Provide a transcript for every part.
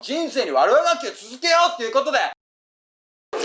人生に悪あがきを続けようっていうことで。お疲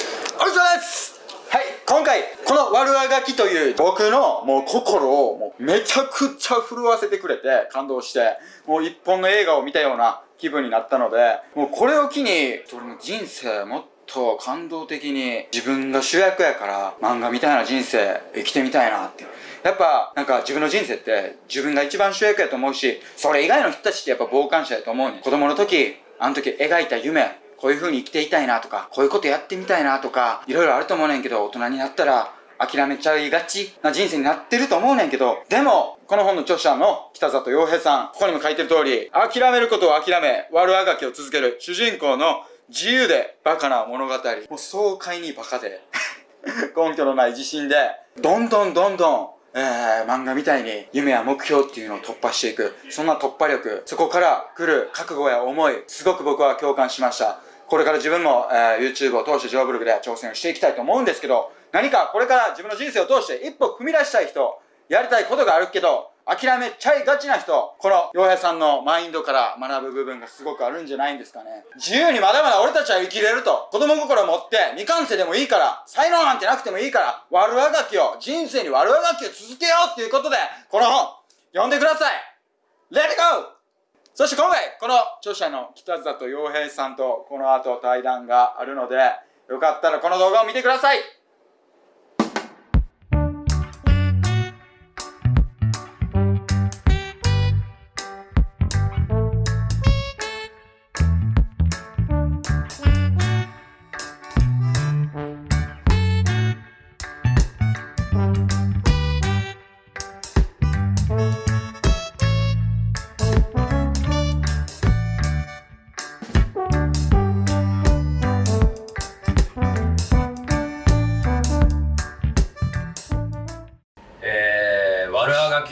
れです。はい今回この悪あがきという僕のもう心をもうめちゃくちゃ震わせてくれて感動してもう一本の映画を見たような気分になったのでもうこれを機に俺の人生もっと感動的に自分が主役やから漫画みたいな人生生きてみたいなってやっぱなんか自分の人生って自分が一番主役やと思うしそれ以外の人たちってやっぱ傍観者やと思うね子供の時あの時描いた夢こういう風に生きていたいなとかこういうことやってみたいなとかいろいろあると思うねんけど大人になったら諦めちゃいがちな人生になってると思うねんけど、でも、この本の著者の北里洋平さん、ここにも書いてる通り、諦めることを諦め、悪あがきを続ける主人公の自由でバカな物語。もう爽快にバカで、根拠のない自信で、どんどんどんどん、えー、漫画みたいに夢や目標っていうのを突破していく。そんな突破力、そこから来る覚悟や思い、すごく僕は共感しました。これから自分も、えー、YouTube を通してジョーブログで挑戦していきたいと思うんですけど、何かこれから自分の人生を通して一歩踏み出したい人、やりたいことがあるけど、諦めちゃいがちな人、この洋平さんのマインドから学ぶ部分がすごくあるんじゃないんですかね。自由にまだまだ俺たちは生きれると。子供心を持って未完成でもいいから、才能なんてなくてもいいから、悪あがきを、人生に悪あがきを続けようっていうことで、この本、読んでください !Let it go! そして今回、この著者の北里洋平さんとこの後対談があるので、よかったらこの動画を見てください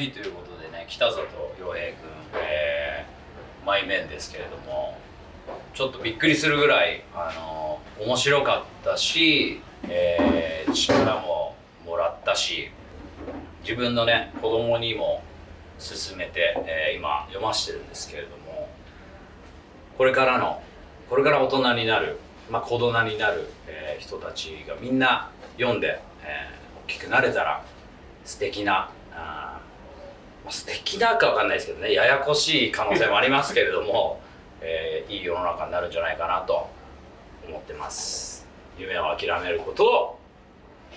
ということでね北里洋平君、えー、マイメンですけれどもちょっとびっくりするぐらいあの面白かったし、えー、力ももらったし自分のね子供にも勧めて、えー、今読ましてるんですけれどもこれからのこれから大人になる、まあ、子供になる、えー、人たちがみんな読んで、えー、大きくなれたら素敵なあ素敵だかわかんないですけどね。ややこしい可能性もありますけれども、えー、いい世の中になるんじゃないかなと思ってます。夢を諦めることを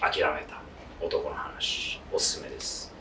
諦めた男の話おすすめです。